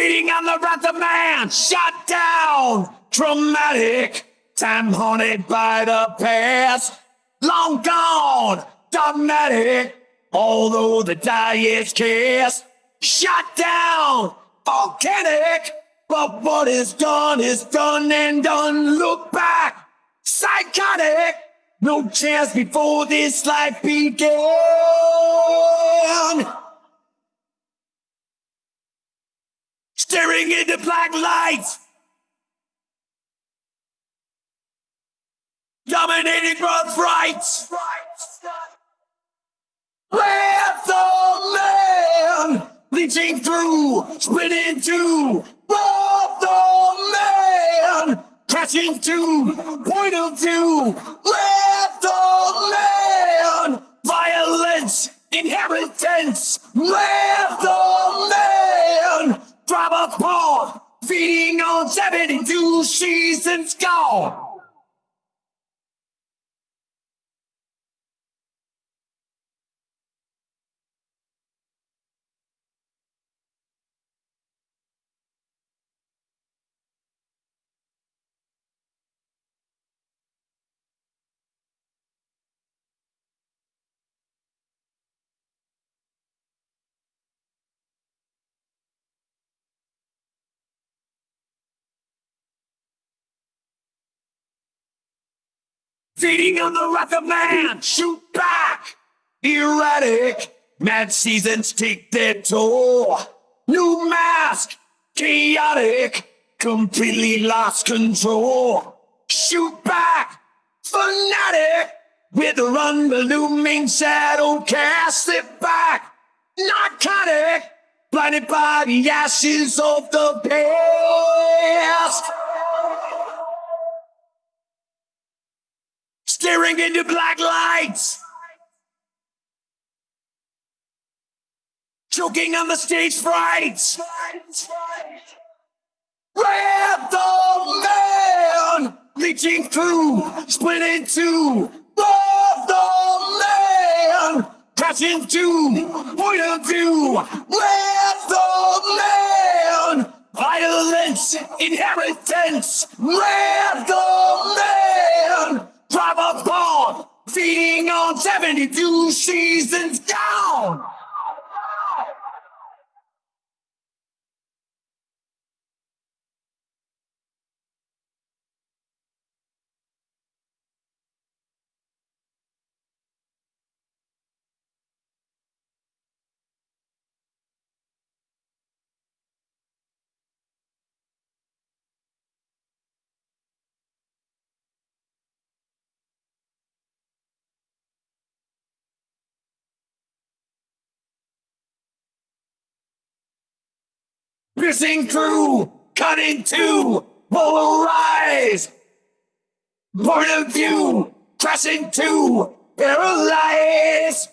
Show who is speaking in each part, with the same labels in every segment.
Speaker 1: Feeding on the wrath of man, shut down, traumatic, time haunted by the past, long gone, dogmatic, although the die is cast, shut down, volcanic, but what is done is done and done. Look back, psychotic, no chance before this life began. Staring into black lights. Dominating birthrights. Let the man bleaching through, split in two. Let the man crashing to, point of view. Let the man violence, inheritance. Let the man a paw, feeding on 72 seasons gone. Feeding on the wrath of man, shoot back! Erratic, mad seasons take their toll. New mask, chaotic, completely lost control. Shoot back, fanatic, with a unbelieving shadow cast it back. Narcotic, blinded by the ashes of the past. Staring into black lights. Choking on the stage frights. Grab the man! Reaching through, split in two. Grab the man! Crash into, point of view. Grab the man! Violence, inheritance. Grab 72 seasons down. Piercing through, cutting to, polarize. Point of view, crashing to, paralyze.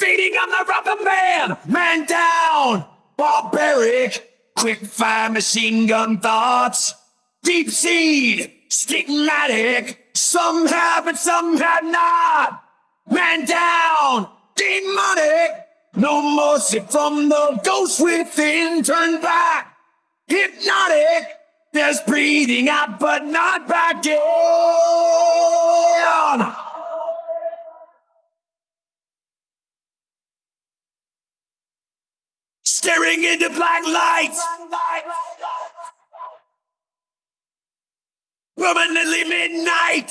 Speaker 1: Feeding on the rubber man, man down, barbaric, quick fire machine gun thoughts, deep seed, stigmatic, some have but some have not, man down, demonic, no mercy from the ghost within, turn back, hypnotic, there's breathing out but not back in. Staring into black light. Permanently midnight.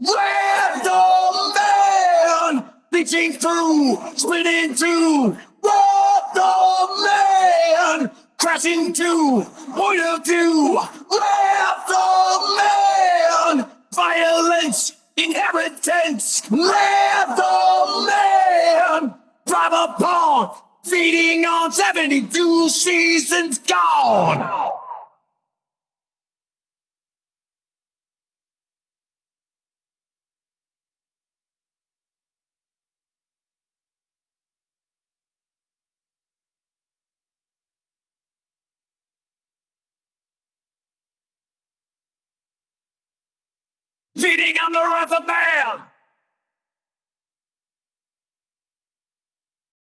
Speaker 1: Random man, bleaching through, split in two. Random man, crashing to, point of view. Random man, violence, inheritance. Random man, private pawn, feeding on 72 seasons gone. Feeding on the wrath of man!